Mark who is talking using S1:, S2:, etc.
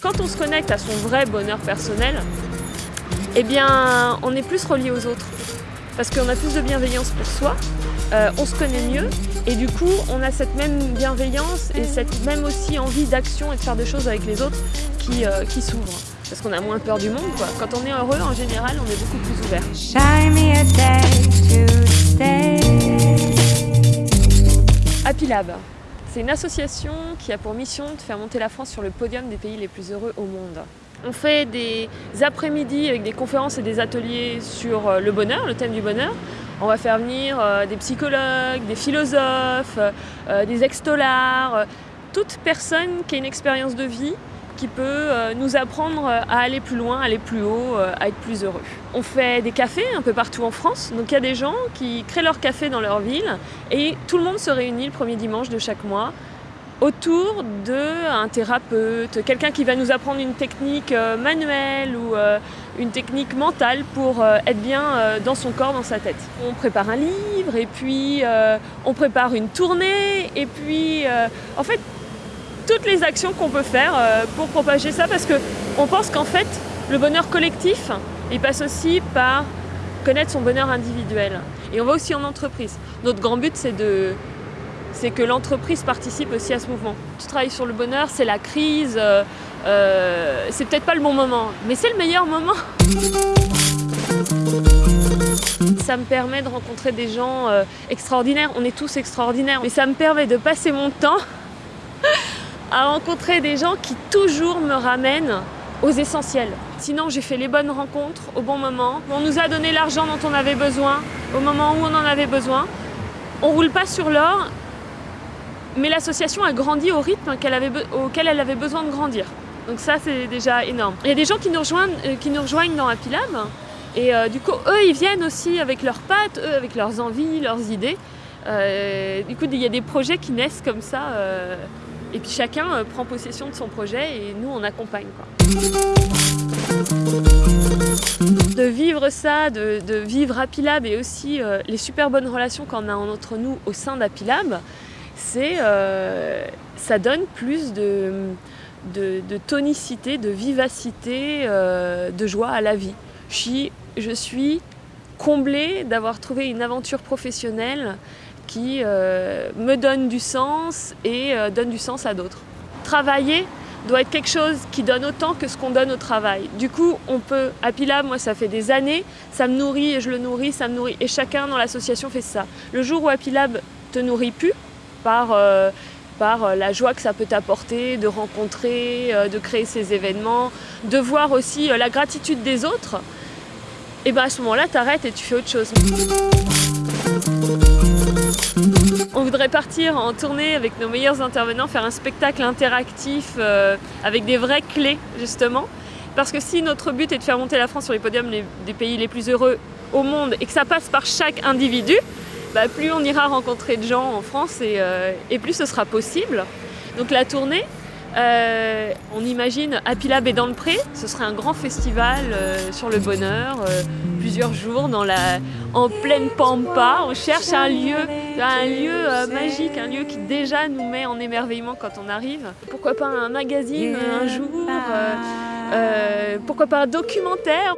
S1: Quand on se connecte à son vrai bonheur personnel, eh bien, on est plus relié aux autres. Parce qu'on a plus de bienveillance pour soi, euh, on se connaît mieux, et du coup, on a cette même bienveillance et cette même aussi envie d'action et de faire des choses avec les autres qui, euh, qui s'ouvrent. Parce qu'on a moins peur du monde. Quand on est heureux, en général, on est beaucoup plus ouvert. Happy Lab, c'est une association qui a pour mission de faire monter la France sur le podium des pays les plus heureux au monde. On fait des après-midi avec des conférences et des ateliers sur euh, le bonheur, le thème du bonheur. On va faire venir euh, des psychologues, des philosophes, euh, des extolards, toute personne qui a une expérience de vie qui peut nous apprendre à aller plus loin, aller plus haut, à être plus heureux. On fait des cafés un peu partout en France, donc il y a des gens qui créent leur café dans leur ville et tout le monde se réunit le premier dimanche de chaque mois autour d'un thérapeute, quelqu'un qui va nous apprendre une technique euh, manuelle ou euh, une technique mentale pour euh, être bien dans son corps, dans sa tête. On prépare un livre et puis on prépare une tournée et puis en fait toutes les actions qu'on peut faire pour propager ça parce qu'on pense qu'en fait le bonheur collectif il passe aussi par connaître son bonheur individuel et on va aussi en entreprise. Notre grand but c'est de c'est que l'entreprise participe aussi à ce mouvement. Tu travailles sur le bonheur, c'est la crise, euh, euh, c'est peut-être pas le bon moment, mais c'est le meilleur moment. Ça me permet de rencontrer des gens euh, extraordinaires, on est tous extraordinaires, mais ça me permet de passer mon temps à rencontrer des gens qui toujours me ramènent aux essentiels. Sinon, j'ai fait les bonnes rencontres au bon moment. On nous a donné l'argent dont on avait besoin, au moment où on en avait besoin. On roule pas sur l'or, mais l'association a grandi au rythme auquel elle avait besoin de grandir. Donc ça, c'est déjà énorme. Il y a des gens qui nous rejoignent, euh, qui nous rejoignent dans Happy Lab. Et euh, du coup, eux, ils viennent aussi avec leurs pattes, eux, avec leurs envies, leurs idées. Euh, du coup, il y a des projets qui naissent comme ça. Et puis chacun prend possession de son projet et nous, on accompagne. De vivre ça, de, vivre Happy Lab et aussi les super bonnes relations qu'on a entre nous au sein d'Happy Lab, c'est, euh, ça donne plus de, tonicité, de vivacité, euh, de joie à la vie. Je suis, comblée d'avoir trouvé une aventure professionnelle qui euh, me donne du sens et donne du sens à d'autres. Travailler doit être quelque chose qui donne autant que ce qu'on donne au travail. Du coup, on peut, à Pilab, moi ça fait des années, ça me nourrit et je le nourris, ça me nourrit. Et chacun dans l'association fait ça. Le jour où Apilab te nourrit plus, par, euh, par euh, la joie que ça peut t'apporter, de rencontrer, euh, de créer ces événements, de voir aussi la gratitude des autres, et bien à ce moment-là, tu arrêtes et tu fais autre chose. On voudrait partir en tournée avec nos meilleurs intervenants, faire un spectacle interactif avec des vraies clés justement. Parce que si notre but est de faire monter la France sur les podiums des pays les plus heureux au monde et que ça passe par chaque individu, bah, plus on ira rencontrer de gens en France euh, et, plus ce sera possible. Donc la tournée, euh, on imagine Happy Lab et dans le Pré, ce serait un grand festival euh, sur le bonheur, plusieurs jours dans la, en pleine pampa. On cherche un lieu, un lieu magique, un lieu qui déjà nous met en émerveillement quand on arrive. Pourquoi pas un magazine un jour Pourquoi pas un documentaire?